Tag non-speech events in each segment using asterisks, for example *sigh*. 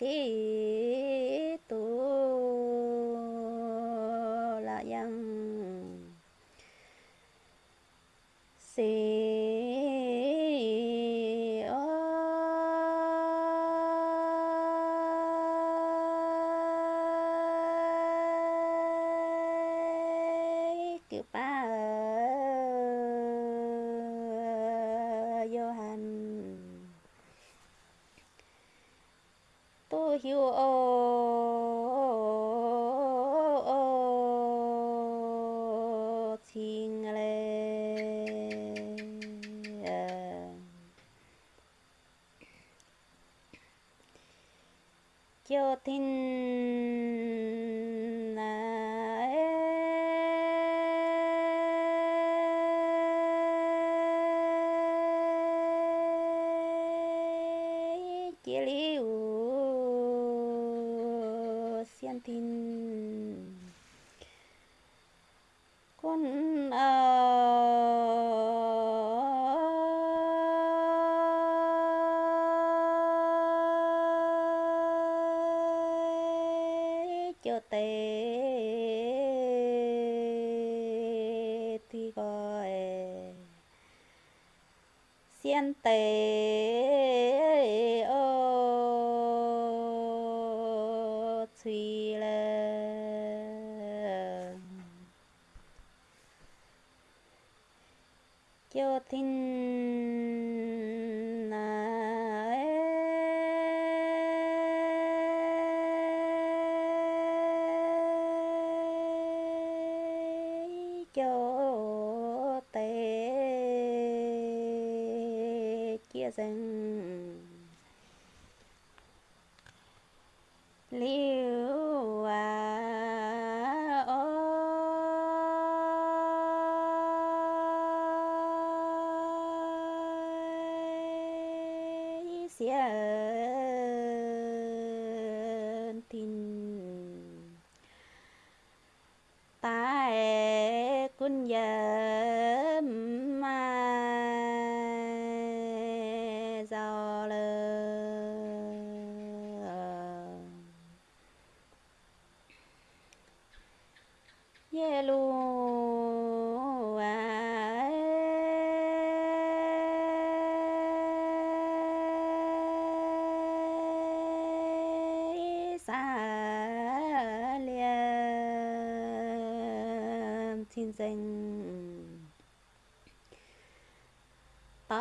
Okay. Tin liu tin con uh, cho tê thì gọi. Xiên tê ô thùy là cho tin chia rừng liu à ôi xiên tin tại quân giờ xa liền thiên danh tăng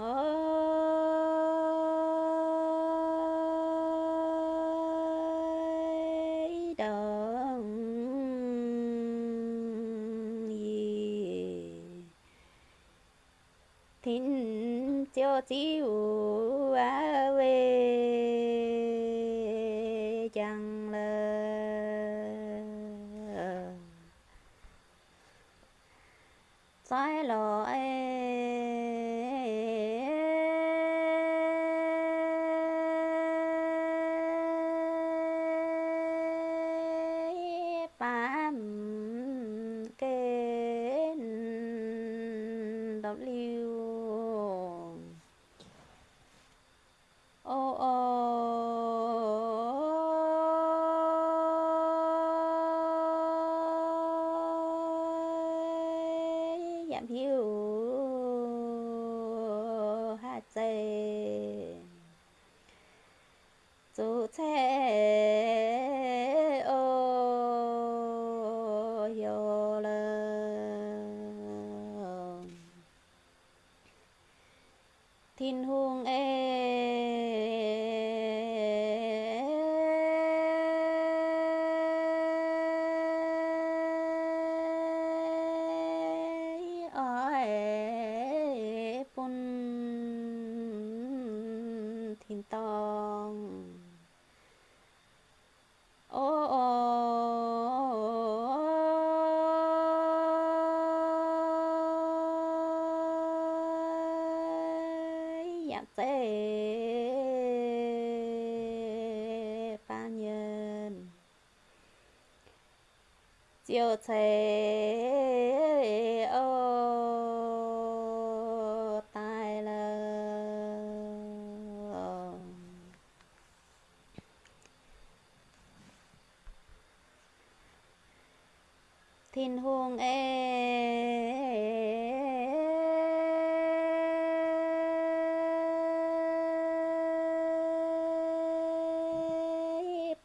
ơi đồng gì thính cho chiếu á về sai lỗi giảm hiu hạ chế dù thế ô yo lơ thiên hùng em ơi bún thiên tông. Ô ô giảm tê ba nhân. Chiều thế thiên hương ê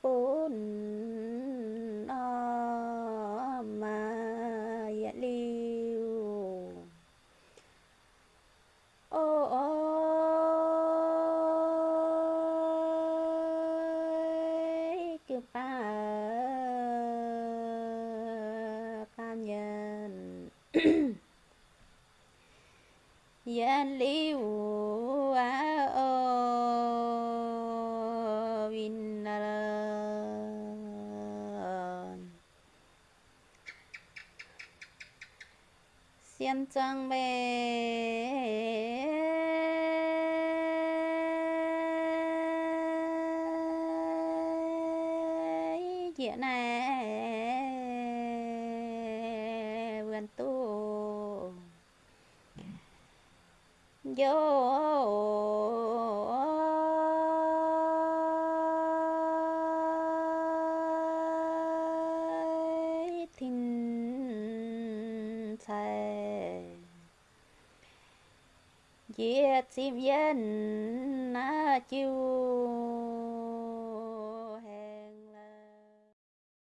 bún o mà dạ liu ô ôi cứ ba ba nhân *coughs* dạ liu o ô vin na xiêm trăng bè. Dạ Dĩa này vô. Thinh thề diệt chim yên na chiu